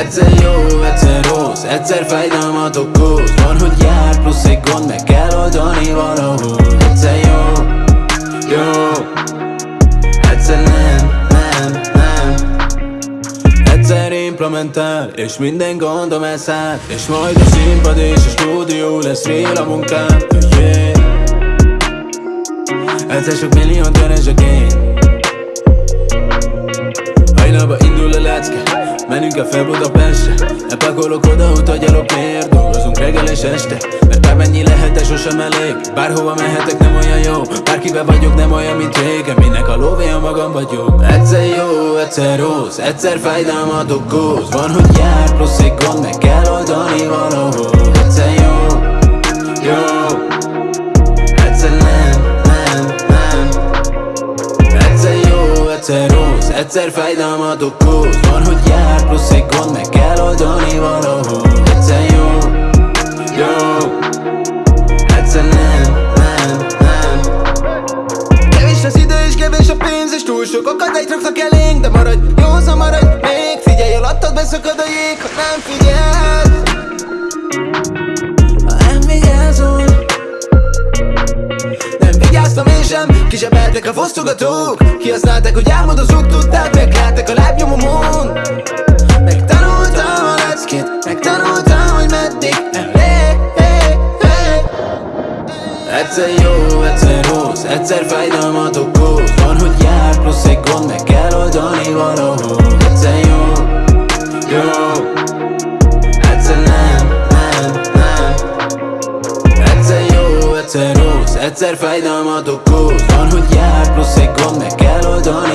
Egyszer jó, egyszer rossz, egyszer fájdalmat okoz Van, hogy jár plusz egy gond, meg kell oldani valahol Egyszer jó, jó. Egyszer nem, nem, nem. Egyszer implementál, és minden gondom elszáll. És majd a színpad és a stúdió lesz real a munkám. Yeah. Egyszer sok millió keresek én Hajnalba A fel Budapestre Lepakolok oda, utagyalok miért Dolgozunk reggel és este? Mert bármennyi lehet, de sosem elég. Bárhova mehetek, nem olyan jó. Bárkivel vagyok, nem olyan, mint régen. Minek a lóvé, a magam vagyok? Egyszer jó, egyszer rossz. Egyszer fájdalmat okoz Van, hogy jár, plusz egy gond Meg kell oldani egyszer fájdalmat okoz Van, hogy jár, plusz egy gond Meg kell oldani valahol Egyszer jó, jó. Egyszer nem, nem, nem. Kevés az idő és kevés a pénz És túl sok akadályt raknak elénk De maradj, józan maradj még. Figyelj, alattad beszakad a jég Ha nem figyelsz sem. Kisebeltek a fosztogatók Kihasználták, hogy álmodozók Tudták, megláttak a lábnyomomon. Megtanultam a leckét Megtanultam, hogy meddig. Egyszer jó, egyszer rossz Egyszer fájdalmat okoz. Van, hogy egyszer rossz Egyszer fájdalmat okoz Van, hogy jár, plusz egy gond Meg kell oldani